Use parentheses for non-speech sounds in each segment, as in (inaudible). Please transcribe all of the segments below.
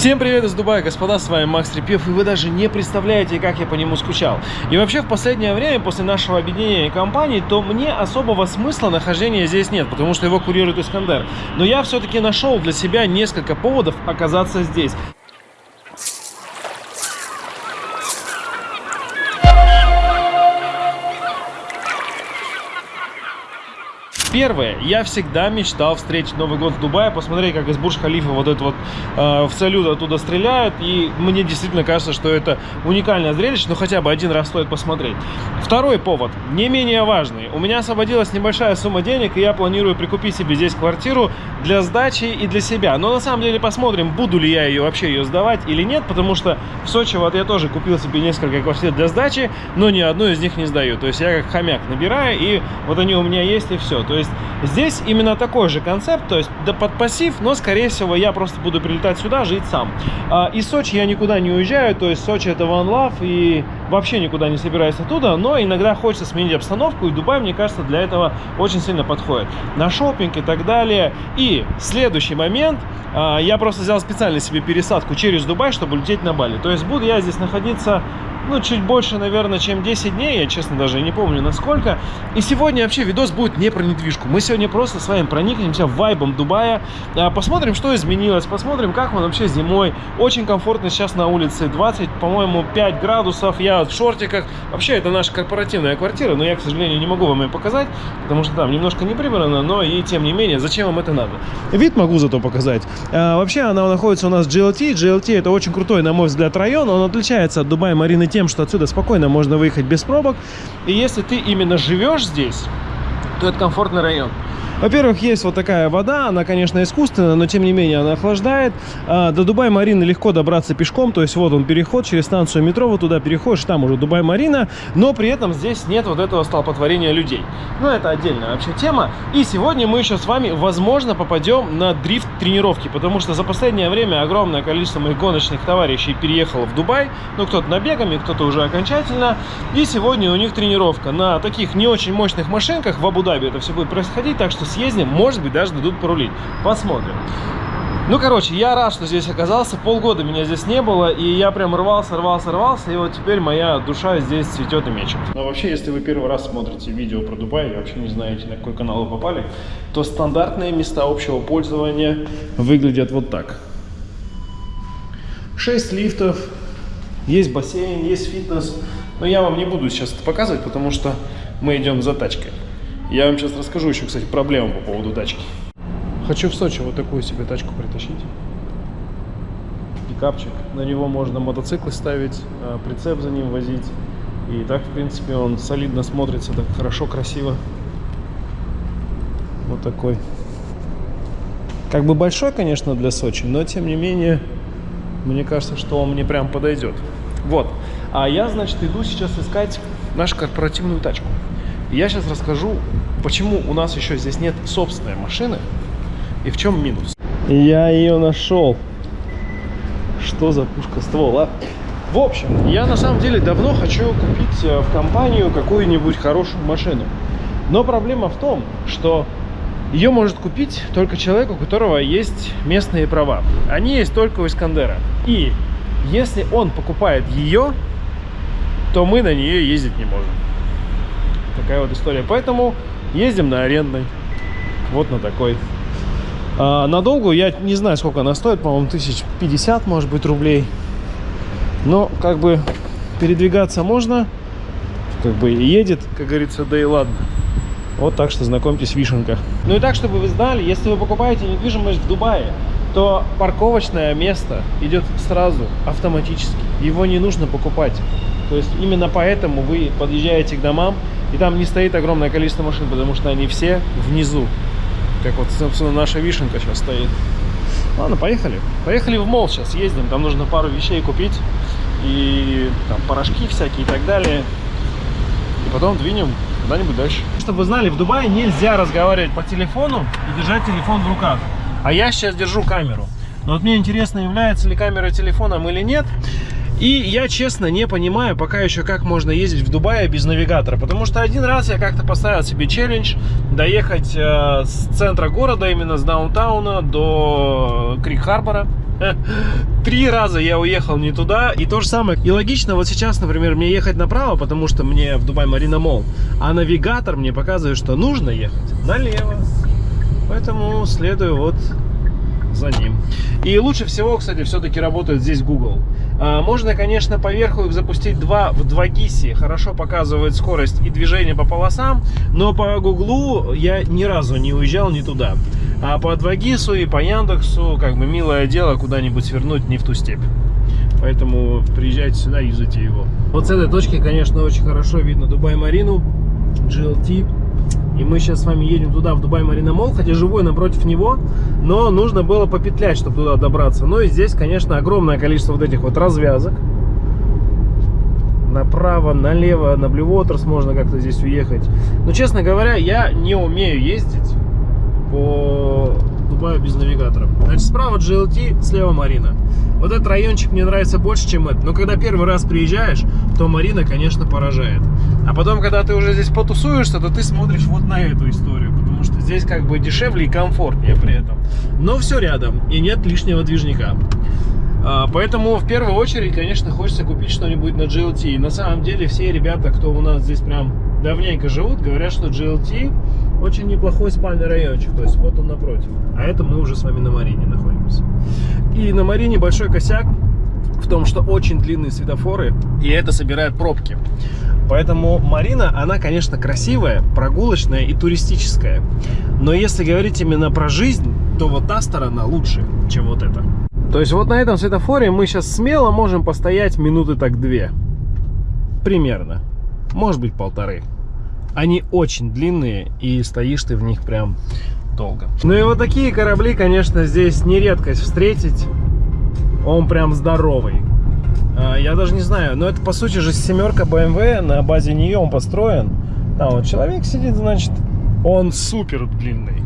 Всем привет из Дубая, господа, с вами Макс Репьев, и вы даже не представляете, как я по нему скучал. И вообще в последнее время, после нашего объединения компаний, то мне особого смысла нахождения здесь нет, потому что его курирует Искандер. Но я все-таки нашел для себя несколько поводов оказаться здесь. Первое, я всегда мечтал встретить Новый год в Дубае, посмотреть, как из Бурж-Халифа вот это вот э, в салют оттуда стреляют, и мне действительно кажется, что это уникальное зрелище, но хотя бы один раз стоит посмотреть. Второй повод, не менее важный. У меня освободилась небольшая сумма денег, и я планирую прикупить себе здесь квартиру для сдачи и для себя. Но на самом деле посмотрим, буду ли я ее вообще ее сдавать или нет, потому что в Сочи вот я тоже купил себе несколько квартир для сдачи, но ни одну из них не сдаю. То есть я как хомяк набираю, и вот они у меня есть, и все. То есть здесь именно такой же концепт, то есть да под пассив, но скорее всего я просто буду прилетать сюда, жить сам. А, из Сочи я никуда не уезжаю, то есть Сочи это One Love и вообще никуда не собираюсь оттуда, но иногда хочется сменить обстановку, и Дубай, мне кажется, для этого очень сильно подходит. На шопинг и так далее. И следующий момент, а, я просто взял специально себе пересадку через Дубай, чтобы лететь на Бали. То есть буду я здесь находиться ну, чуть больше, наверное, чем 10 дней, я, честно, даже не помню, насколько. И сегодня вообще видос будет не про недвижку. Мы сегодня просто с вами проникнемся вайбом Дубая, а, посмотрим, что изменилось, посмотрим, как он вообще зимой. Очень комфортно сейчас на улице, 20, по-моему, 5 градусов, я в шортиках. Вообще, это наша корпоративная квартира, но я, к сожалению, не могу вам ее показать, потому что там немножко не прибрано, но и тем не менее, зачем вам это надо? Вид могу зато показать. А, вообще, она находится у нас в GLT. GLT это очень крутой, на мой взгляд, район. Он отличается от Дубая Марины тем, что отсюда спокойно можно выехать без пробок. И если ты именно живешь здесь, то это комфортный район. Во-первых, есть вот такая вода, она, конечно, искусственная, но тем не менее она охлаждает. А, до Дубай-Марины легко добраться пешком, то есть вот он переход через станцию метро, вот туда переходишь, там уже Дубай-Марина, но при этом здесь нет вот этого столпотворения людей. Ну, это отдельная вообще тема. И сегодня мы еще с вами, возможно, попадем на дрифт-тренировки, потому что за последнее время огромное количество моих гоночных товарищей переехало в Дубай, ну, кто-то набегами, кто-то уже окончательно, и сегодня у них тренировка на таких не очень мощных машинках в Абу-Даби это все будет происходить, так что съездим, может быть, даже дадут порулить. Посмотрим. Ну, короче, я рад, что здесь оказался. Полгода меня здесь не было, и я прям рвался, рвался, рвался, и вот теперь моя душа здесь цветет и мечет. Но вообще, если вы первый раз смотрите видео про Дубай и вообще не знаете, на какой канал вы попали, то стандартные места общего пользования выглядят вот так. 6 лифтов, есть бассейн, есть фитнес, но я вам не буду сейчас это показывать, потому что мы идем за тачкой. Я вам сейчас расскажу еще, кстати, проблему по поводу тачки. Хочу в Сочи вот такую себе тачку притащить. Пикапчик. На него можно мотоциклы ставить, а, прицеп за ним возить. И так, в принципе, он солидно смотрится, так хорошо, красиво. Вот такой. Как бы большой, конечно, для Сочи, но тем не менее, мне кажется, что он мне прям подойдет. Вот. А я, значит, иду сейчас искать нашу корпоративную тачку. Я сейчас расскажу, почему у нас еще здесь нет собственной машины и в чем минус. Я ее нашел. Что за пушка ствола? В общем, я на самом деле давно хочу купить э, в компанию какую-нибудь хорошую машину. Но проблема в том, что ее может купить только человек, у которого есть местные права. Они есть только у Искандера. И если он покупает ее, то мы на нее ездить не можем. Такая вот история. Поэтому ездим на арендной. Вот на такой. А, надолго я не знаю, сколько она стоит. По-моему, тысяч пятьдесят, может быть, рублей. Но как бы передвигаться можно. Как бы едет, как говорится, да и ладно. Вот так что знакомьтесь, вишенка. Ну и так, чтобы вы знали, если вы покупаете недвижимость в Дубае, то парковочное место идет сразу, автоматически. Его не нужно покупать. То есть именно поэтому вы подъезжаете к домам, и там не стоит огромное количество машин, потому что они все внизу. Как вот, собственно, наша вишенка сейчас стоит. Ладно, поехали. Поехали в мол сейчас ездим. Там нужно пару вещей купить. И там порошки всякие и так далее. И потом двинем куда-нибудь дальше. Чтобы вы знали, в Дубае нельзя разговаривать по телефону и держать телефон в руках. А я сейчас держу камеру. Но вот мне интересно, является ли камера телефоном или нет. И я честно не понимаю пока еще, как можно ездить в Дубае без навигатора. Потому что один раз я как-то поставил себе челлендж доехать э, с центра города, именно с даунтауна до Крик-Харбора. (laughs) Три раза я уехал не туда. И то же самое. И логично, вот сейчас, например, мне ехать направо, потому что мне в Дубай Марина Мол. А навигатор мне показывает, что нужно ехать налево. Поэтому следую вот за ним. И лучше всего, кстати, все-таки работает здесь Google. А, можно, конечно, поверху их запустить два в 2 GIS. Хорошо показывает скорость и движение по полосам, но по Гуглу я ни разу не уезжал не туда. А по 2 GIS и по Яндексу, как бы, милое дело куда-нибудь свернуть не в ту степь. Поэтому приезжайте сюда, юзайте его. Вот с этой точки, конечно, очень хорошо видно Дубай-Марину, GLT и мы сейчас с вами едем туда, в Дубай Марина Мол, хотя живу я напротив него, но нужно было попетлять, чтобы туда добраться. Ну и здесь, конечно, огромное количество вот этих вот развязок. Направо, налево, на Waters можно как-то здесь уехать. Но, честно говоря, я не умею ездить по Дубаю без навигатора. Значит, справа GLT, слева Марина. Вот этот райончик мне нравится больше, чем этот. Но когда первый раз приезжаешь, то Марина, конечно, поражает. А потом, когда ты уже здесь потусуешься, то ты смотришь вот на эту историю. Потому что здесь как бы дешевле и комфортнее при этом. Но все рядом, и нет лишнего движника. А, поэтому в первую очередь, конечно, хочется купить что-нибудь на GLT. И на самом деле все ребята, кто у нас здесь прям давненько живут, говорят, что GLT очень неплохой спальный райончик. То есть вот он напротив. А это мы уже с вами на Марине находимся. И на Марине большой косяк в том, что очень длинные светофоры, и это собирает пробки. Поэтому Марина, она, конечно, красивая, прогулочная и туристическая. Но если говорить именно про жизнь, то вот та сторона лучше, чем вот эта. То есть вот на этом светофоре мы сейчас смело можем постоять минуты так две. Примерно. Может быть полторы. Они очень длинные и стоишь ты в них прям долго. Ну и вот такие корабли, конечно, здесь не редкость встретить. Он прям здоровый. А, я даже не знаю, но это по сути же семерка BMW, на базе нее он построен. Там вот человек сидит, значит, он супер длинный.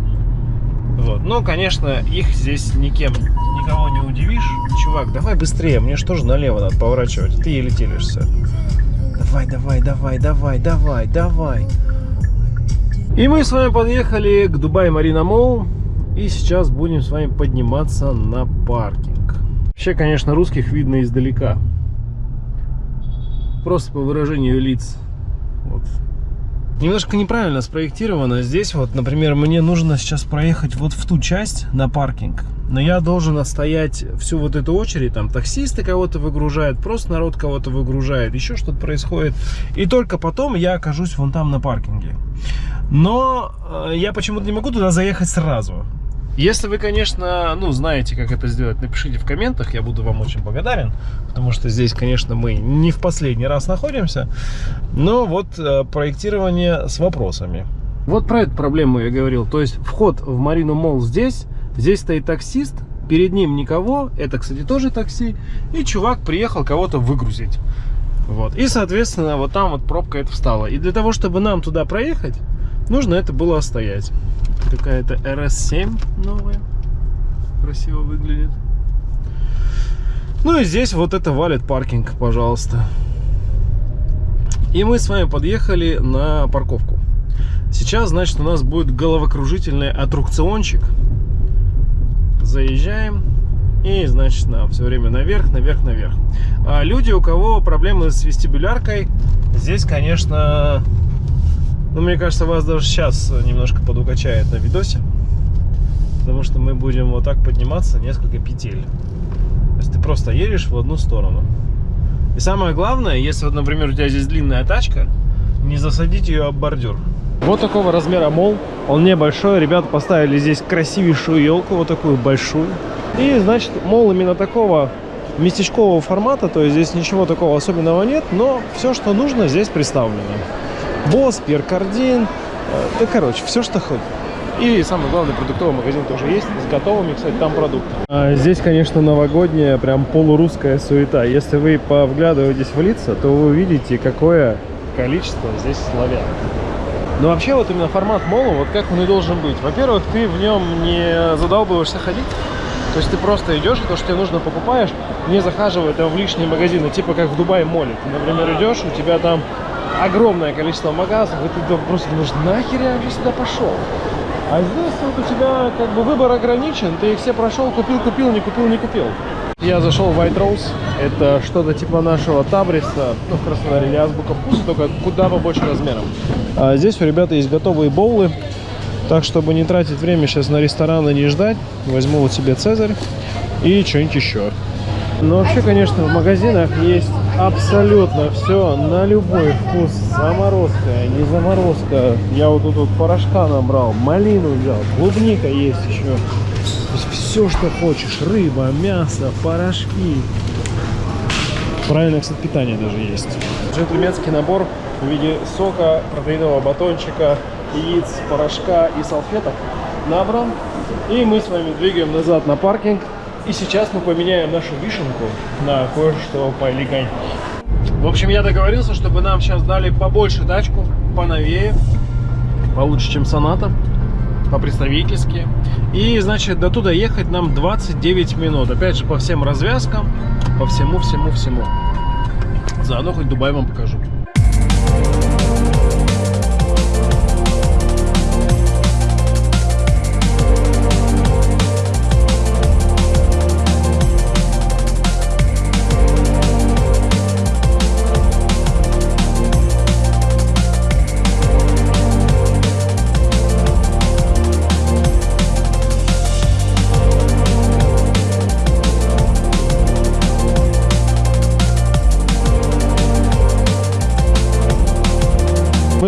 Вот. Ну, конечно, их здесь никем, никого не удивишь. Чувак, давай быстрее, мне что же налево надо поворачивать? Ты еле телишься. Давай, давай, давай, давай, давай, давай. И мы с вами подъехали к Дубай Марина Молл. И сейчас будем с вами подниматься на паркинг. Вообще, конечно, русских видно издалека. Просто по выражению лиц. Вот. Немножко неправильно спроектировано. Здесь вот, например, мне нужно сейчас проехать вот в ту часть на паркинг. Но я должен отстоять всю вот эту очередь. Там таксисты кого-то выгружают, просто народ кого-то выгружает, еще что-то происходит. И только потом я окажусь вон там на паркинге. Но э, я почему-то не могу туда заехать сразу. Если вы, конечно, ну, знаете, как это сделать, напишите в комментах, я буду вам очень благодарен, потому что здесь, конечно, мы не в последний раз находимся, но вот э, проектирование с вопросами. Вот про эту проблему я говорил, то есть вход в Марину Молл здесь, здесь стоит таксист, перед ним никого, это, кстати, тоже такси, и чувак приехал кого-то выгрузить. Вот. И, соответственно, вот там вот пробка это встала. И для того, чтобы нам туда проехать, нужно это было стоять какая-то RS7 новая. Красиво выглядит. Ну и здесь вот это валит паркинг, пожалуйста. И мы с вами подъехали на парковку. Сейчас, значит, у нас будет головокружительный аттракциончик. Заезжаем. И, значит, на, все время наверх, наверх, наверх. А люди, у кого проблемы с вестибуляркой, здесь, конечно, ну, мне кажется, вас даже сейчас немножко подукачает на видосе. Потому что мы будем вот так подниматься несколько петель. То есть ты просто едешь в одну сторону. И самое главное, если вот, например, у тебя здесь длинная тачка, не засадить ее об бордюр. Вот такого размера мол. Он небольшой. Ребята поставили здесь красивейшую елку, вот такую большую. И, значит, мол именно такого местечкового формата. То есть здесь ничего такого особенного нет, но все, что нужно, здесь представлено. Босс, Перкардин, э, да, короче, все, что хоть. И самый главный продуктовый магазин тоже есть, с готовыми, кстати, там продуктами. А здесь, конечно, новогодняя, прям полурусская суета. Если вы повглядываетесь в лица, то вы увидите, какое количество здесь славян. Но вообще вот именно формат мола, вот как он и должен быть. Во-первых, ты в нем не задалбываешься ходить. То есть ты просто идешь, и то, что тебе нужно, покупаешь, не захаживая там в лишние магазины, типа как в Дубае моле. Ты, например, идешь, у тебя там огромное количество магазинов, и ты просто думаешь, нахер я вообще сюда пошел? А здесь вот у тебя как бы выбор ограничен, ты их все прошел, купил, купил, не купил, не купил. Я зашел в White Rose, это что-то типа нашего Табриса, ну в Краснодаре, или Азбука Вкуса, только куда побольше размером. А здесь у ребят есть готовые боулы, так, чтобы не тратить время сейчас на рестораны, не ждать, возьму вот себе Цезарь и что-нибудь еще. Но вообще, конечно, в магазинах есть абсолютно все на любой вкус. Заморозка, не заморозка. Я вот тут вот порошка набрал, малину взял, клубника есть еще. То есть все, что хочешь. Рыба, мясо, порошки. Правильное, кстати, питание даже есть. Джентльменский набор в виде сока, протеинового батончика, яиц, порошка и салфеток набран. И мы с вами двигаем назад на паркинг. И сейчас мы поменяем нашу вишенку на кое-что поэлегантнее. В общем, я договорился, чтобы нам сейчас дали побольше тачку, поновее, получше, чем Соната, по-представительски. И, значит, до туда ехать нам 29 минут. Опять же, по всем развязкам, по всему-всему-всему. Заодно хоть Дубай вам покажу.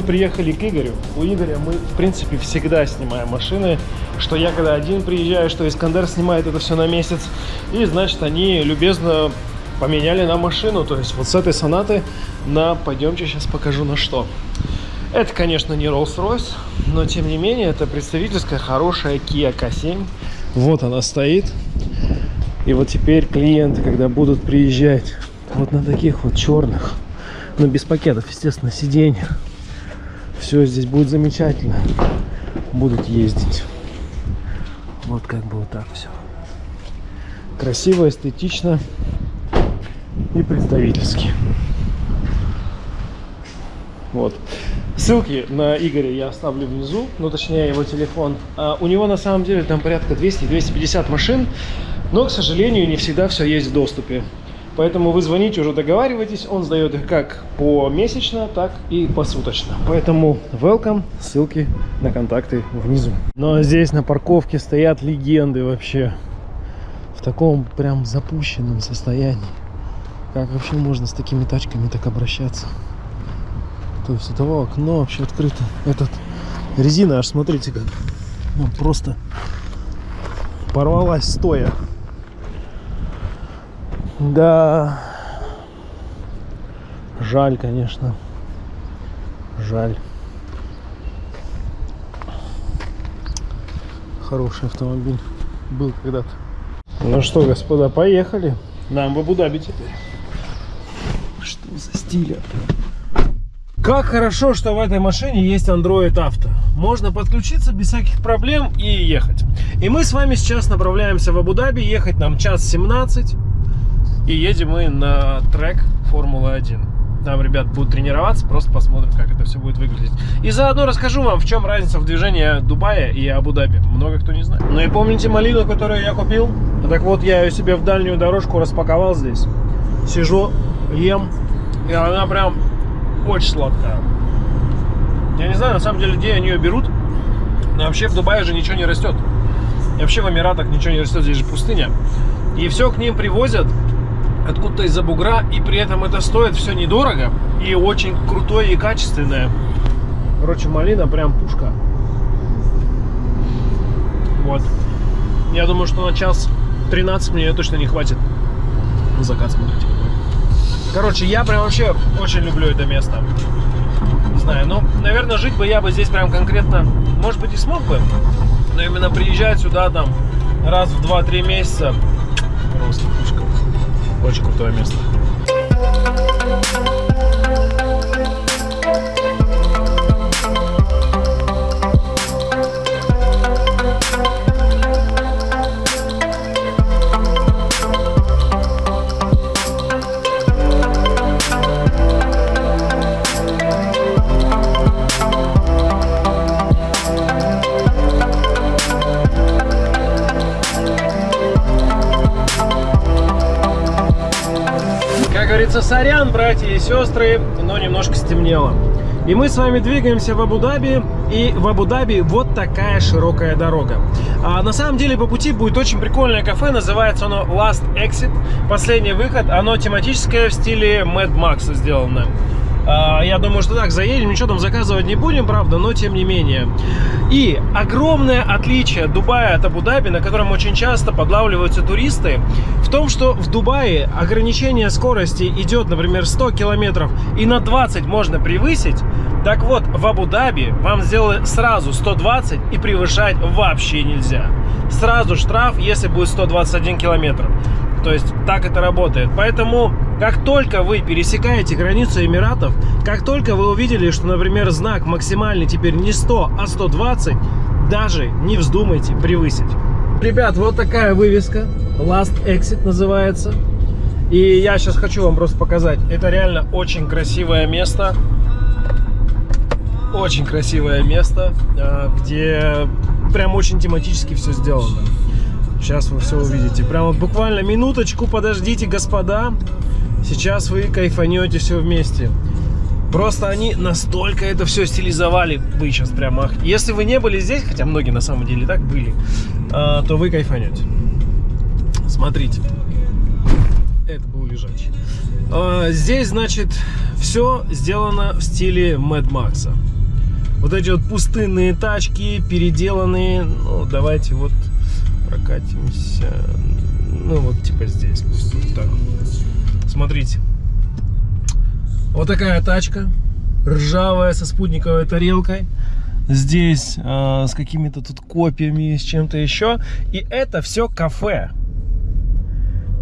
Приехали к Игорю. У Игоря мы, в принципе, всегда снимаем машины. Что я когда один приезжаю, что Искандер снимает это все на месяц. И, значит, они любезно поменяли нам машину. То есть вот с этой сонаты на... Пойдемте, сейчас покажу на что. Это, конечно, не Rolls-Royce, но, тем не менее, это представительская хорошая Kia K7. Вот она стоит. И вот теперь клиенты, когда будут приезжать вот на таких вот черных, ну, без пакетов, естественно, сиденьях, все здесь будет замечательно. Будут ездить. Вот как бы вот так все. Красиво, эстетично и представительски. Вот. Ссылки на Игоря я оставлю внизу, ну точнее его телефон. А у него на самом деле там порядка 200-250 машин, но, к сожалению, не всегда все есть в доступе. Поэтому вы звоните, уже договариваетесь. Он сдает их как помесячно, так и посуточно. Поэтому welcome, ссылки на контакты внизу. Но здесь на парковке стоят легенды вообще. В таком прям запущенном состоянии. Как вообще можно с такими тачками так обращаться? То есть у того окно вообще открыто. Этот резина аж смотрите как. Ну, просто порвалась стоя. Да. Жаль, конечно. Жаль. Хороший автомобиль был когда-то. Ну что, господа, поехали. Нам в Абу-Даби теперь. Что за стиль? Как хорошо, что в этой машине есть Android Auto. Можно подключиться без всяких проблем и ехать. И мы с вами сейчас направляемся в Абу-Даби. Ехать нам час 17. И едем мы на трек Формулы-1. Там ребят будут тренироваться, просто посмотрим, как это все будет выглядеть. И заодно расскажу вам, в чем разница в движении Дубая и Абу-Даби. Много кто не знает. Ну и помните малину, которую я купил? Так вот, я ее себе в дальнюю дорожку распаковал здесь. Сижу, ем, и она прям очень сладкая. Я не знаю, на самом деле, где они ее берут. Но вообще в Дубае же ничего не растет. И вообще в Эмиратах ничего не растет, здесь же пустыня. И все к ним привозят откуда-то из-за бугра, и при этом это стоит все недорого и очень крутое и качественное. Короче, малина прям пушка. Вот. Я думаю, что на час 13 мне точно не хватит. Закат смотрите Короче, я прям вообще очень люблю это место. Не знаю, ну, наверное, жить бы я бы здесь прям конкретно, может быть, и смог бы. Но именно приезжать сюда там раз в 2-3 месяца просто пушка. Очень крутое место. Говорится, сорян, братья и сестры, но немножко стемнело. И мы с вами двигаемся в Абу-Даби, и в Абу-Даби вот такая широкая дорога. А на самом деле по пути будет очень прикольное кафе, называется оно Last Exit, последний выход. Оно тематическое в стиле Mad Max сделано. А, я думаю, что так, заедем, ничего там заказывать не будем, правда, но тем не менее. И огромное отличие Дубая от Абу-Даби, на котором очень часто подлавливаются туристы, в том, что в Дубае ограничение скорости идет, например, 100 километров, и на 20 можно превысить. Так вот, в Абу-Даби вам сделали сразу 120 и превышать вообще нельзя. Сразу штраф, если будет 121 километр. То есть так это работает. Поэтому, как только вы пересекаете границу Эмиратов, как только вы увидели, что, например, знак максимальный теперь не 100, а 120, даже не вздумайте превысить. Ребят, вот такая вывеска. Last Exit называется. И я сейчас хочу вам просто показать. Это реально очень красивое место. Очень красивое место, а, где прям очень тематически все сделано. Сейчас вы все увидите. Прямо буквально минуточку подождите, господа. Сейчас вы кайфанете все вместе. Просто они настолько это все стилизовали. Вы сейчас прямо... Если вы не были здесь, хотя многие на самом деле так были, а, то вы кайфанете. Смотрите. Это был лежачий. А, здесь, значит, все сделано в стиле Mad Max. Вот эти вот пустынные тачки, переделанные. Ну, давайте вот прокатимся. Ну, вот типа здесь. Пусть вот так. Смотрите. Вот такая тачка. Ржавая, со спутниковой тарелкой. Здесь э, с какими-то тут копьями, с чем-то еще. И это все кафе.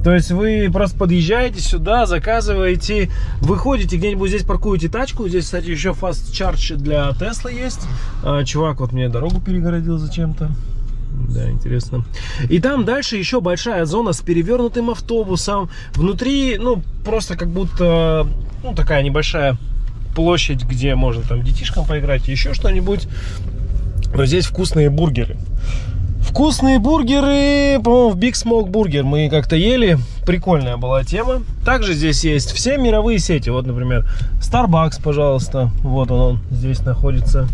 То есть вы просто подъезжаете сюда, заказываете, выходите где-нибудь здесь, паркуете тачку. Здесь, кстати, еще fast charge для Тесла есть. А, чувак вот мне дорогу перегородил зачем-то. Да, интересно. И там дальше еще большая зона с перевернутым автобусом. Внутри, ну, просто как будто, ну, такая небольшая площадь, где можно там детишкам поиграть, еще что-нибудь. Но здесь вкусные бургеры. Вкусные бургеры, по-моему, в Big Smoke Burger мы как-то ели. Прикольная была тема. Также здесь есть все мировые сети. Вот, например, Starbucks, пожалуйста. Вот он, он здесь находится.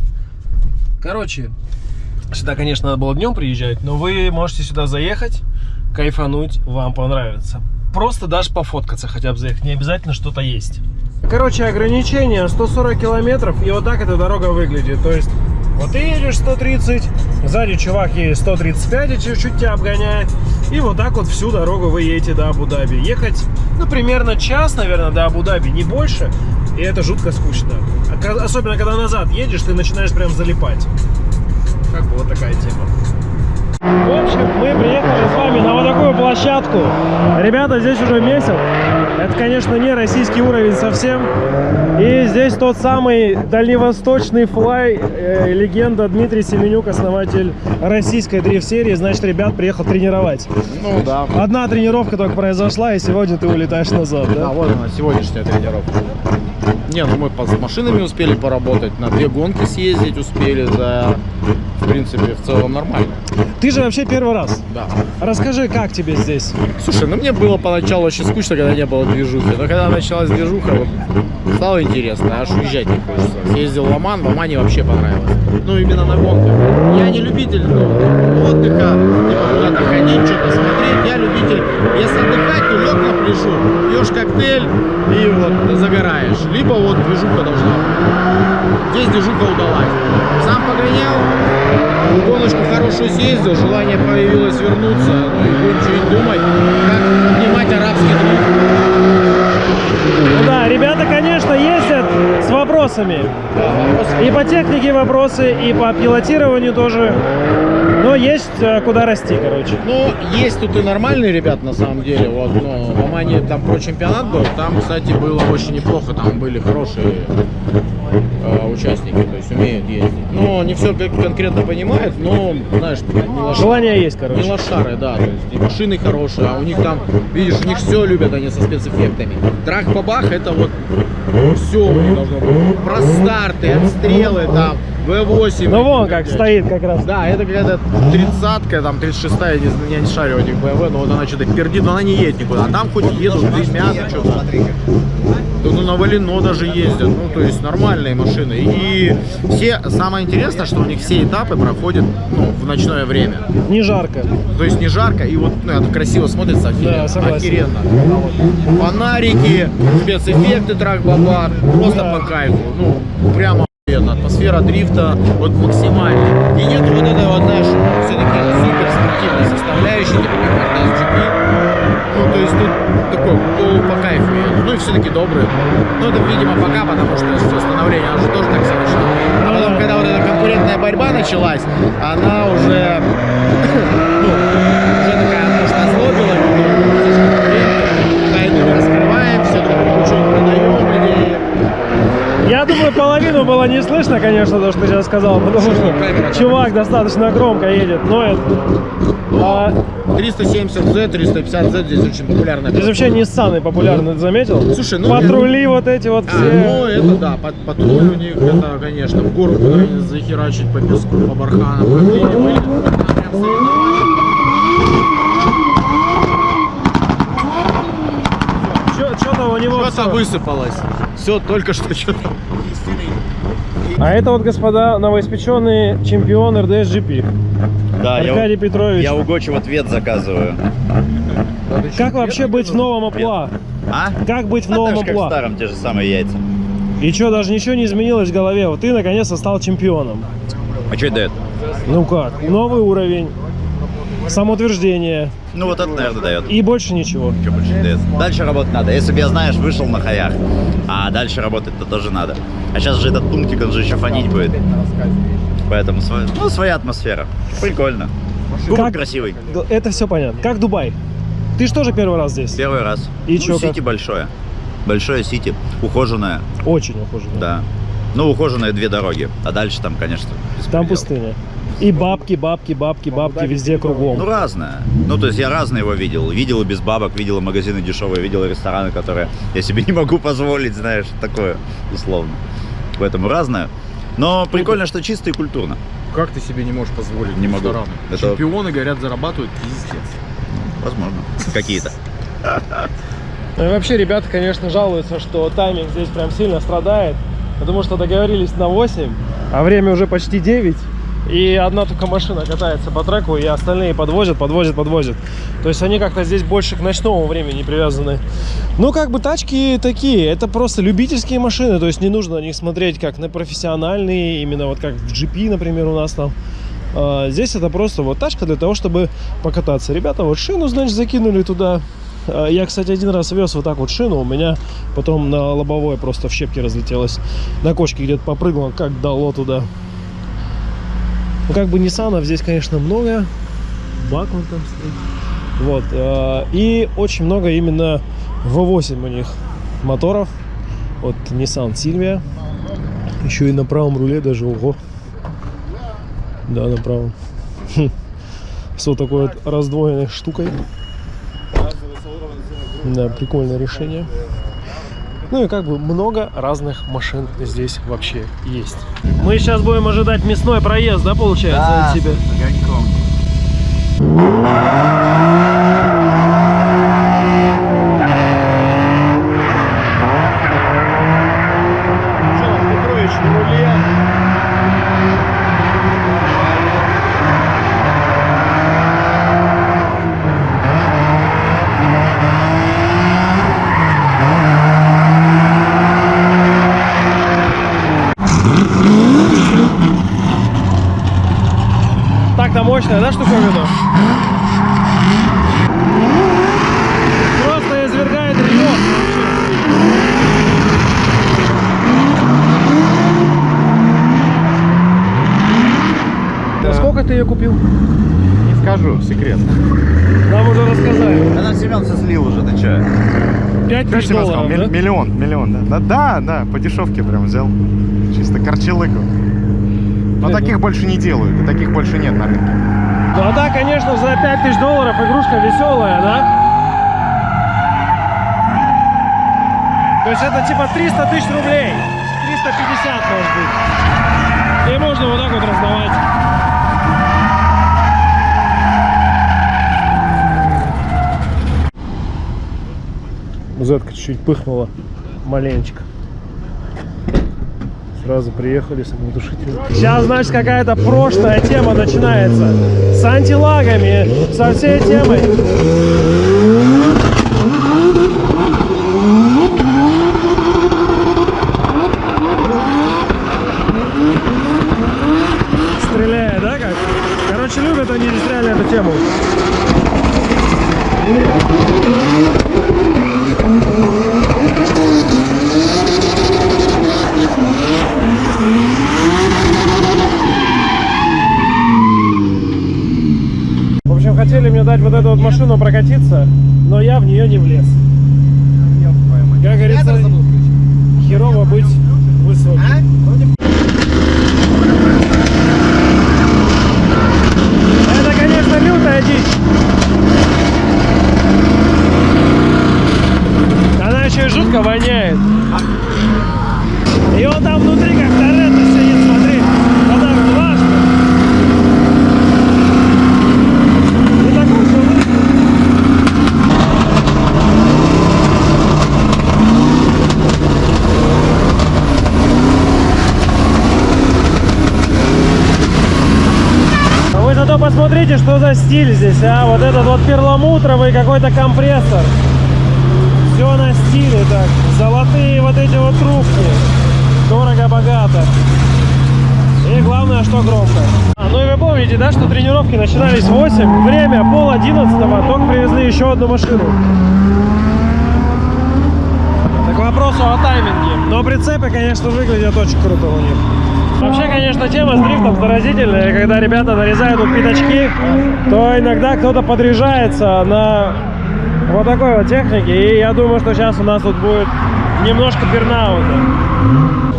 Короче, Сюда, конечно, надо было днем приезжать, но вы можете сюда заехать, кайфануть, вам понравится. Просто даже пофоткаться хотя бы заехать, не обязательно что-то есть. Короче, ограничение 140 километров, и вот так эта дорога выглядит. То есть, вот ты едешь 130, сзади чувак едет 135 и чуть-чуть тебя обгоняет. И вот так вот всю дорогу вы едете до Абу-Даби. Ехать, ну, примерно час, наверное, до Абу-Даби, не больше. И это жутко скучно. Особенно, когда назад едешь, ты начинаешь прям залипать. Как бы вот такая тема. В общем, мы приехали с вами на вот такую площадку. Ребята здесь уже месяц. Это, конечно, не российский уровень совсем. И здесь тот самый дальневосточный флай, э, легенда Дмитрий Семенюк, основатель российской дрифт-серии. Значит, ребят приехал тренировать. Ну да. Одна тренировка только произошла, и сегодня ты улетаешь назад, да? Да, вот она, сегодняшняя тренировка. Не, ну мы с машинами успели поработать, на две гонки съездить успели за принципе, в целом нормально. Ты же вообще первый раз? Да. Расскажи, как тебе здесь? Слушай, ну мне было поначалу очень скучно, когда не было движухи. Но когда началась движуха, вот, стало интересно, аж уезжать не хочется. Съездил в Оман, в Омане вообще понравилось. Ну, именно на гонках. Я не любитель ну, отдыха, типа куда-то ходить, что-то смотреть. Я любитель, если отдыхать, то лег на пляжу, пьешь коктейль и вот загораешь. Либо вот движуха должна быть. Здесь движуха удалась. Сам погонял, гоночку хорошую съездил, желание появилось вернуться, ну и будем чуть думать, как поднимать арабский друг. Ну да, ребята, конечно, ездят с вопросами. И по технике вопросы, и по пилотированию тоже. Но есть э, куда расти, короче. Ну, есть тут и нормальные ребят, на самом деле. Вот, но в Омане там про чемпионат был. Там, кстати, было очень неплохо. Там были хорошие э, участники, то есть умеют ездить. Но не все конкретно понимают, но, знаешь, не лош... желание есть, короче. Не лошары, да, то есть и машины хорошие, а у них там, видишь, у них все любят они со спецэффектами. Трах-бабах это вот все должно быть. Про старты, отстрелы там, V8. Ну вон как стоит как раз. Да, это какая-то тридцатка, там 36 я не, я не шарю этих BMW, но вот она что-то пердит, но она не едет никуда. А там хоть едут, дымят, что-то. Ну, на Валино даже ездят, ну то есть нормальные машины. И все, самое интересное, что у них все этапы проходят ну, в ночное время. Не жарко. То есть не жарко, и вот ну, это красиво смотрится, офигенно. Да, согласен. охеренно. А вот Фонарики, спецэффекты трак-бабар, просто Да. по кайфу. Ну, прямо. Атмосфера дрифта вот максимальная. И нет вот этой вот, знаешь, все-таки супер спортивной составляющей, типа как RDS-GP. Ну, то есть тут такой полу по кайфу. Ну и все-таки добрый. Ну, это, видимо, пока, потому что с становления она же тоже так начала. А потом, когда вот эта конкурентная борьба началась, она уже, (coughs) ну, уже такая, может, озлобила немного, слишком конкурентная. Тайну не раскрываем, все друг другу что-нибудь продаем, идеи. Я половину было не слышно, конечно, то, что ты сейчас сказал, потому что чувак достаточно громко едет, ноет. А, 370Z, 350Z здесь очень популярная. здесь вообще Nissan популярны, ты заметил? Слушай, ну, Патрули вот эти вот А, ну все. это да, под, патруль у них, это, конечно, в гору куда-нибудь захерачить по песку, по барханам, по глине. Что-то у него Что-то высыпалось. Все, только что что-то. А это вот, господа, новоиспеченный чемпион РДС-GP. Да, Аркадий я, Петрович. я у Гочи вот вет заказываю. Как вообще быть в новом амплуа? А? Как быть в А новом как в старом, те же самые яйца. И что, даже ничего не изменилось в голове? Вот ты наконец-то стал чемпионом. А что это дает? Ну как? Новый уровень, самоутверждение Ну вот это, наверное, дает. и больше ничего. Что больше не дает? Дальше работать надо. Если бы я, знаешь, вышел на хаях, а дальше работать-то тоже надо. А сейчас же этот пунктик, он же еще фонить будет. Поэтому ну, своя атмосфера. Прикольно. Как- красивый. Это все понятно. Как Дубай? Ты же тоже первый раз здесь? Первый раз. И ну, как? сити большое. Большое сити. Ухоженное, Очень ухожен. да. Ну, ухоженные две дороги. А дальше там, конечно, Там пустыня. И бабки, бабки, бабки, бабки везде Ну, кругом. разное. Ну, то есть я разное его видел. Видел и без бабок, видел и магазины дешевые, видел и рестораны, которые я себе не могу позволить, знаешь, такое, условно. Поэтому разное. Но прикольно, что чисто и культурно. Как ты себе не можешь позволить? Не могу. рестораны? Это- Чемпионы, говорят, зарабатывают пиздец. Возможно. Какие-то. Ну и вообще, ребята, конечно, жалуются, что тайминг здесь прям сильно страдает, потому что договорились на 8, а время уже почти 9, и одна только машина катается по треку, и остальные подвозят, подвозят, подвозят. То есть они как-то здесь больше к ночному времени привязаны. Ну, как бы тачки такие, это просто любительские машины, то есть не нужно на них смотреть как на профессиональные, именно вот как в GP, например, у нас там. А, Здесь это просто вот тачка для того, чтобы покататься. Ребята вот шину, значит, закинули туда. А, Я, кстати, один раз вез вот так вот шину, у меня потом на лобовое просто в щепки разлетелось. На кочке где-то попрыгало, как дало туда. Ну, как бы Ниссанов здесь, конечно, много. Бак вон там стоит. Вот. а, И очень много именно V8 у них моторов. Вот Nissan Silvia. Еще и на правом руле даже, ого. Да, на правом. Хм. С вот такой вот раздвоенной штукой. Да, прикольное решение. Ну и как бы много разных машин здесь вообще есть. Мы сейчас будем ожидать мясной проезд, да, получается, от тебя? огоньком. Что там, Петрович на руле? Так-то мощная, да, штуковина? Просто извергает ревет. А сколько ты ее купил? Не скажу, секрет. Нам уже рассказали. Она Семен все слил уже, ты че? 5 тысяч Конечно, долларов, сказал, да? миллион, миллион, да. Да, да, по дешевке прям взял. Чисто корчелыку. Но Блин, таких больше не делают, и таких больше нет на рынке. Ну а так, конечно, за 5 тысяч долларов игрушка веселая, да? То есть это типа 300 тысяч рублей. 350 может быть. И можно вот так вот раздавать. Зетка чуть-чуть пыхнула маленечко. Сразу приехали с огнетушителем. Сейчас, значит, какая-то прошлая тема начинается. С антилагами, со всей темой. Стреляет, да, как? Короче, любят они здесь реально эту тему. В общем, хотели мне дать вот эту вот машину прокатиться, но я в нее не влез. Как говорится, херово быть высоким. Это, конечно, лютая дичь. Она еще и жутко воняет. Он там внутри как Торетто сидит, смотри. Вот так вот, важно. Не такой уж он и- А вы зато посмотрите, что за стиль здесь, а? Вот этот вот перламутровый какой-то компрессор. Все на стиле так. Золотые вот эти вот трубки. Дорого-богато. И главное, что громко. А, ну и вы помните, да, что тренировки начинались в 8. Время пол одиннадцатого. Только привезли еще одну машину. Так к вопросу о тайминге. Но прицепы, конечно, выглядят очень круто у них. Вообще, конечно, тема с дрифтом заразительная. Когда ребята нарезают вот пятачки, то иногда кто-то подряжается на вот такой вот технике. И я думаю, что сейчас у нас тут будет немножко пернаута.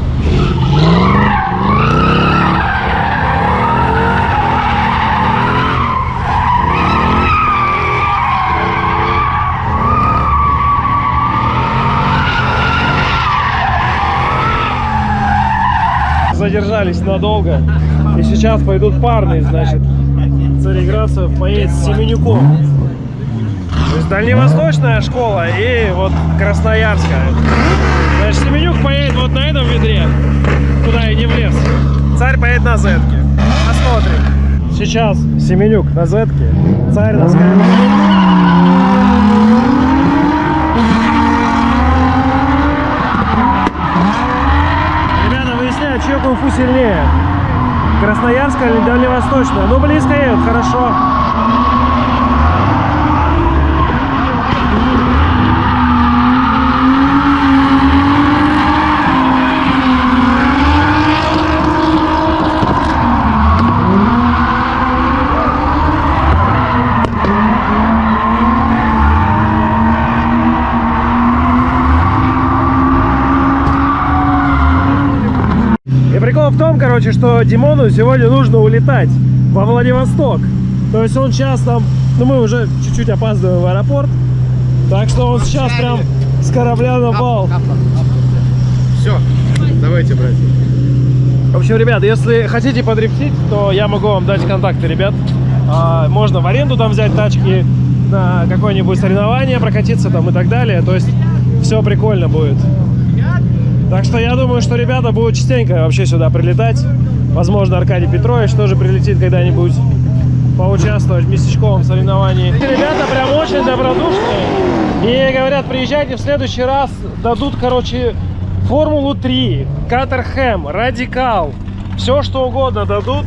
Задержались надолго. И сейчас пойдут парные, значит. Цареградцев поедет с Семенюком. То есть дальневосточная школа и вот Красноярская. Значит, Семенюк поедет вот на этом ведре, куда и не влез. Царь поедет на зетке. Посмотрим. Сейчас Семенюк на зетке, царь на скайбоке. Кунг-фу сильнее. Красноярская или дальневосточная? Ну, близко едут, хорошо. Прикол в том, короче, что Димону сегодня нужно улетать во Владивосток. То есть он сейчас там, ну мы уже чуть-чуть опаздываем в аэропорт. Так что он сейчас прям с корабля на бал. Все, давайте, братья. В общем, ребят, если хотите подрифтить, то я могу вам дать контакты, ребят. А, можно в аренду там взять тачки на какое-нибудь соревнование, прокатиться там и так далее. То есть все прикольно будет. Так что я думаю, что ребята будут частенько вообще сюда прилетать. Возможно, Аркадий Петрович тоже прилетит когда-нибудь поучаствовать в местечковом соревновании. Ребята прям очень добродушные. И говорят, приезжайте в следующий раз, дадут, короче, Формулу 3, Катерхэм, Радикал. Все, что угодно дадут.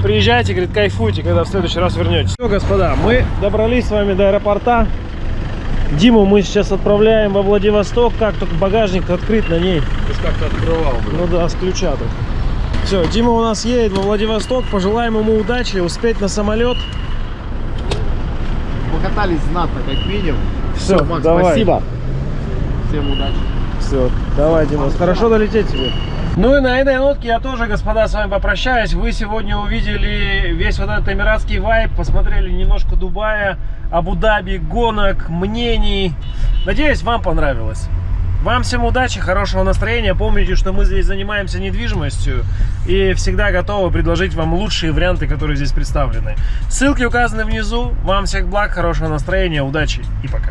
Приезжайте, говорит, кайфуйте, когда в следующий раз вернетесь. Все, господа, мы добрались с вами до аэропорта. Диму мы сейчас отправляем во Владивосток. Как только багажник открыт на ней. Ты как-то открывал, Ну да, с ключа тут. Все, Дима у нас едет во Владивосток. Пожелаем ему удачи, успеть на самолет. Покатались знатно, как минимум. Все, Всё, Макс, давай. спасибо. Всем удачи. Все, давай, Дима, хорошо долететь тебе. Ну и на этой нотке я тоже, господа, с вами попрощаюсь. Вы сегодня увидели весь вот этот эмиратский вайб, посмотрели немножко Дубая, Абу-Даби, гонок, мнений. Надеюсь, вам понравилось. Вам всем удачи, хорошего настроения. Помните, что мы здесь занимаемся недвижимостью и всегда готовы предложить вам лучшие варианты, которые здесь представлены. Ссылки указаны внизу. Вам всех благ, хорошего настроения, удачи и пока.